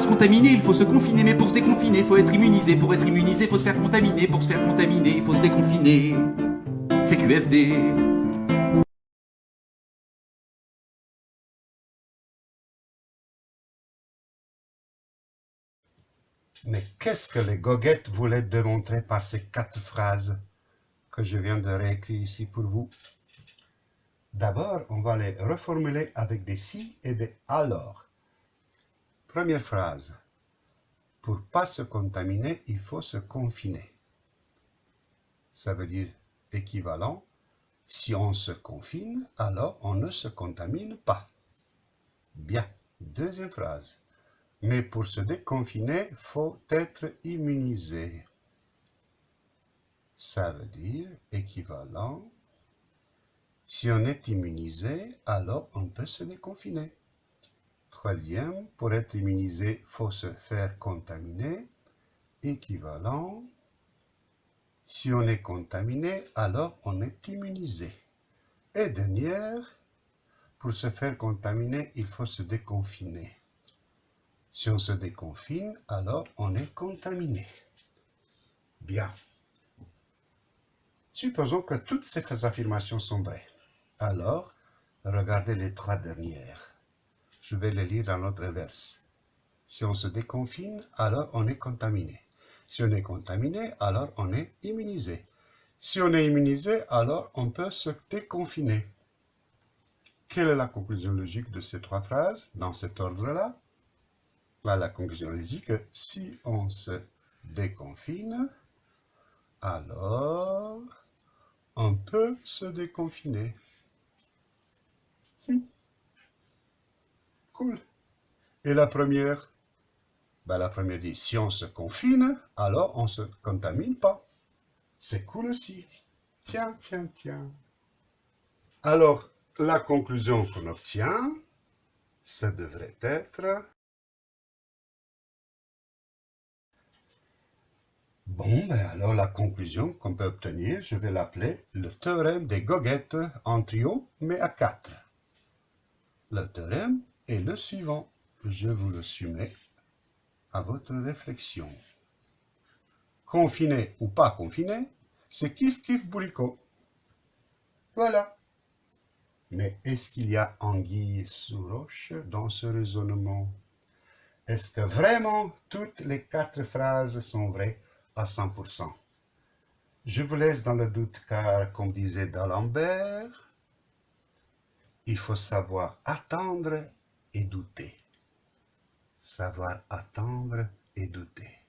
se contaminer, il faut se confiner, mais pour se déconfiner, faut être immunisé. Pour être immunisé, faut se faire contaminer. Pour se faire contaminer, il faut se déconfiner. C'est QFD. Mais qu'est-ce que les goguettes voulaient démontrer par ces quatre phrases que je viens de réécrire ici pour vous? D'abord, on va les reformuler avec des si et des alors. Première phrase. Pour pas se contaminer, il faut se confiner. Ça veut dire équivalent. Si on se confine, alors on ne se contamine pas. Bien. Deuxième phrase. Mais pour se déconfiner, faut être immunisé. Ça veut dire équivalent. Si on est immunisé, alors on peut se déconfiner. Troisième, pour être immunisé, faut se faire contaminer. Équivalent. Si on est contaminé, alors on est immunisé. Et dernière, pour se faire contaminer, il faut se déconfiner. Si on se déconfine, alors on est contaminé. Bien. Supposons que toutes ces affirmations sont vraies. Alors, regardez les trois dernières. Je vais les lire dans l'autre inverse. Si on se déconfine, alors on est contaminé. Si on est contaminé, alors on est immunisé. Si on est immunisé, alors on peut se déconfiner. Quelle est la conclusion logique de ces trois phrases dans cet ordre-là? La conclusion logique, si on se déconfine, alors on peut se déconfiner. Hmm. Et la première? Ben, La première dit, si on se confine, alors on ne se contamine pas. C'est cool aussi. Tiens, tiens, tiens. Alors, la conclusion qu'on obtient, ça devrait être Bon, ben alors la conclusion qu'on peut obtenir, je vais l'appeler le théorème des goguettes en trio, mais à quatre. Le théorème est le suivant. Je vous le soumets à votre réflexion. Confiné ou pas confiné, c'est kiff kiff bourricot. Voilà. Mais est-ce qu'il y a anguille sous roche dans ce raisonnement? Est-ce que vraiment toutes les quatre phrases sont vraies à 100%. Je vous laisse dans le doute car, comme disait D'Alembert, il faut savoir attendre et douter. Savoir attendre et douter.